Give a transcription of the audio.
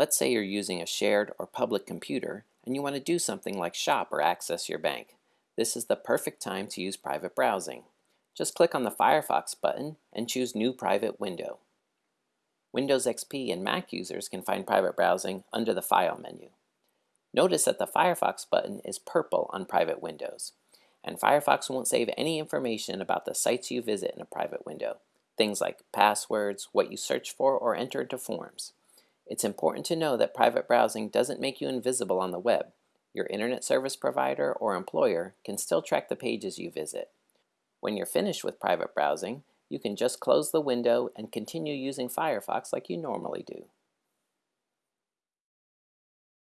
Let's say you're using a shared or public computer and you want to do something like shop or access your bank. This is the perfect time to use private browsing. Just click on the Firefox button and choose New Private Window. Windows XP and Mac users can find private browsing under the File menu. Notice that the Firefox button is purple on private windows, and Firefox won't save any information about the sites you visit in a private window, things like passwords, what you search for, or enter into forms. It's important to know that private browsing doesn't make you invisible on the web. Your internet service provider or employer can still track the pages you visit. When you're finished with private browsing, you can just close the window and continue using Firefox like you normally do.